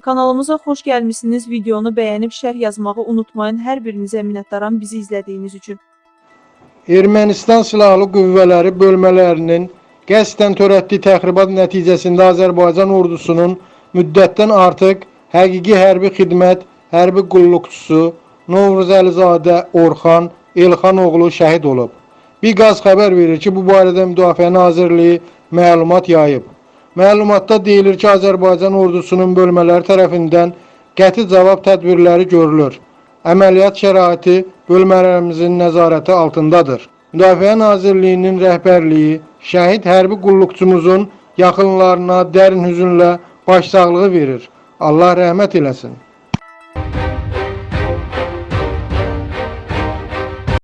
Kanalımıza xoş gəlmisiniz. Videonu bəyənib şərh yazmağı unutmayın. Hər birinizə minnətdaram bizi izlədiyiniz üçün. Ermənistan Silahlı Qüvvələri bölmələrinin qəsdən törətdiyi təxribat nəticəsində Azərbaycan ordusunun müddətdən artıq həqiqi hərbi xidmət, hərbi qulluqçusu Novruz Əlizadə Orxan Elxanoğlu şəhid olub. Biqaz xəbər verir ki, bu barədə Müdafiə Nazirliyi məlumat yayıb. Məlumatda deyilir ki, Azərbaycan ordusunun bölmələri tərəfindən qəti cavab tədbirləri görülür. Əməliyyat şəraiti bölmələrimizin nəzarəti altındadır. Müdafiə Nazirliyinin rəhbərliyi şəhid hərbi qulluqçumuzun yaxınlarına dərin hüzünlə başsağlığı verir. Allah rəhmət eləsin.